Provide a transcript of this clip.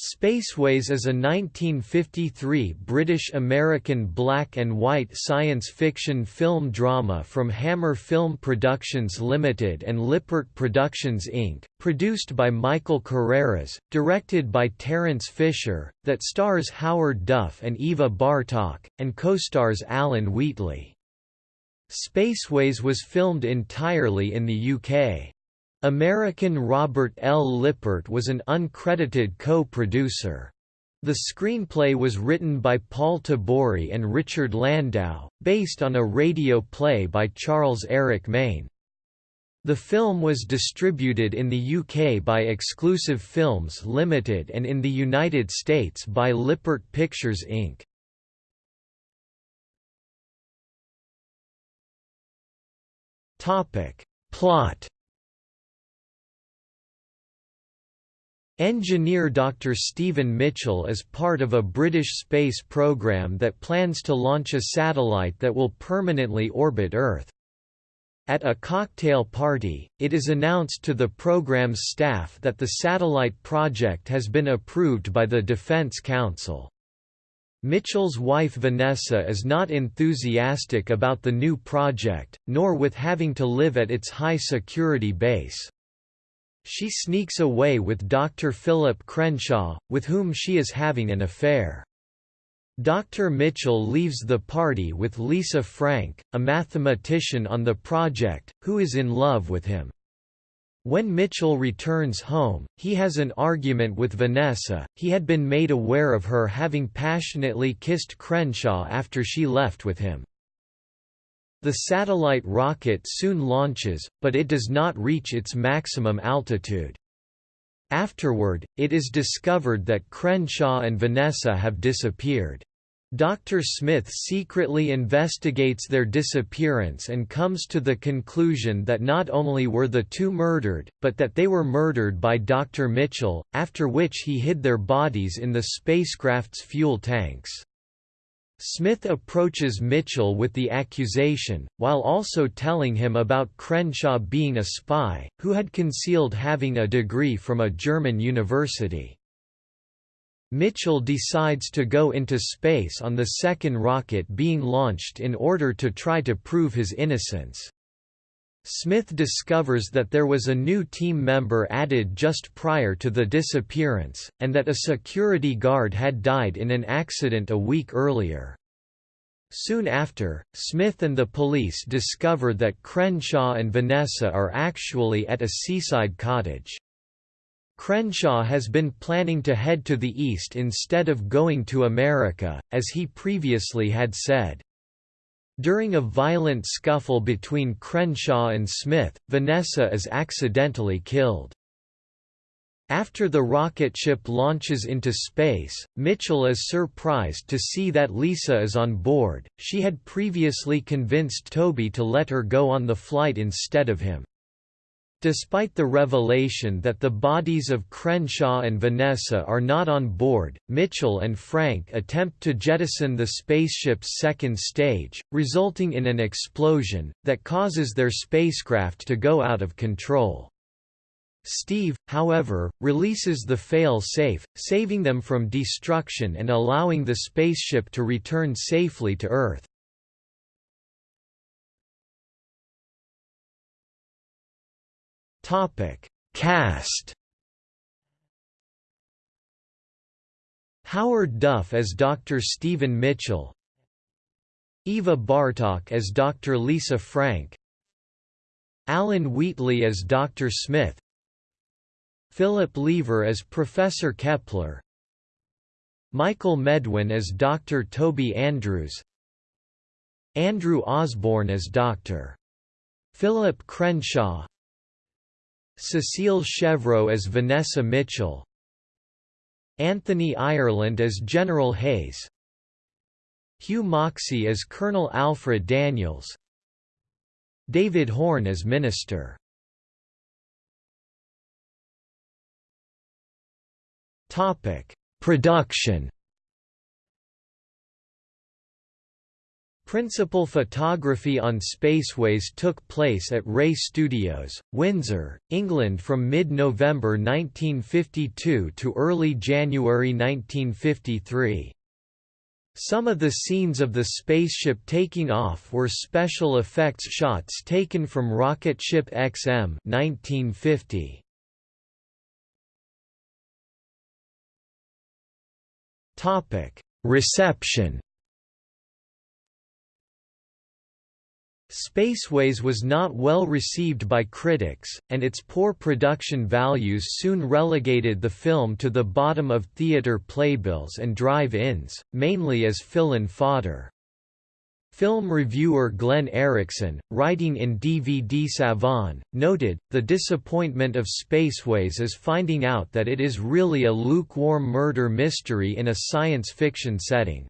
Spaceways is a 1953 British-American black and white science fiction film drama from Hammer Film Productions Limited and Lippert Productions Inc., produced by Michael Carreras, directed by Terence Fisher, that stars Howard Duff and Eva Bartok, and co-stars Alan Wheatley. Spaceways was filmed entirely in the UK. American Robert L. Lippert was an uncredited co-producer. The screenplay was written by Paul Tabori and Richard Landau, based on a radio play by Charles Eric Maine. The film was distributed in the UK by Exclusive Films Limited and in the United States by Lippert Pictures Inc. Plot Engineer Dr. Stephen Mitchell is part of a British space program that plans to launch a satellite that will permanently orbit Earth. At a cocktail party, it is announced to the program's staff that the satellite project has been approved by the Defense Council. Mitchell's wife Vanessa is not enthusiastic about the new project, nor with having to live at its high-security base. She sneaks away with Dr. Philip Crenshaw, with whom she is having an affair. Dr. Mitchell leaves the party with Lisa Frank, a mathematician on the project, who is in love with him. When Mitchell returns home, he has an argument with Vanessa. He had been made aware of her having passionately kissed Crenshaw after she left with him. The satellite rocket soon launches, but it does not reach its maximum altitude. Afterward, it is discovered that Crenshaw and Vanessa have disappeared. Dr. Smith secretly investigates their disappearance and comes to the conclusion that not only were the two murdered, but that they were murdered by Dr. Mitchell, after which he hid their bodies in the spacecraft's fuel tanks. Smith approaches Mitchell with the accusation, while also telling him about Crenshaw being a spy, who had concealed having a degree from a German university. Mitchell decides to go into space on the second rocket being launched in order to try to prove his innocence. Smith discovers that there was a new team member added just prior to the disappearance, and that a security guard had died in an accident a week earlier. Soon after, Smith and the police discover that Crenshaw and Vanessa are actually at a seaside cottage. Crenshaw has been planning to head to the east instead of going to America, as he previously had said. During a violent scuffle between Crenshaw and Smith, Vanessa is accidentally killed. After the rocket ship launches into space, Mitchell is surprised to see that Lisa is on board. She had previously convinced Toby to let her go on the flight instead of him. Despite the revelation that the bodies of Crenshaw and Vanessa are not on board, Mitchell and Frank attempt to jettison the spaceship's second stage, resulting in an explosion, that causes their spacecraft to go out of control. Steve, however, releases the fail-safe, saving them from destruction and allowing the spaceship to return safely to Earth. Topic: Cast. Howard Duff as Dr. Stephen Mitchell. Eva Bartok as Dr. Lisa Frank. Alan Wheatley as Dr. Smith. Philip Leaver as Professor Kepler. Michael Medwin as Dr. Toby Andrews. Andrew Osborn as Dr. Philip Crenshaw Cecile Chevreau as Vanessa Mitchell Anthony Ireland as General Hayes Hugh Moxey as Colonel Alfred Daniels David Horne as Minister. Production Principal photography on Spaceways took place at Bray Studios, Windsor, England from mid-November 1952 to early January 1953. Some of the scenes of the spaceship taking off were special effects shots taken from rocket ship XM 1950. Topic: Reception Spaceways was not well received by critics, and its poor production values soon relegated the film to the bottom of theater playbills and drive-ins, mainly as fill-in fodder. Film reviewer Glenn Erickson, writing in DVD Savant, noted, the disappointment of Spaceways is finding out that it is really a lukewarm murder mystery in a science fiction setting.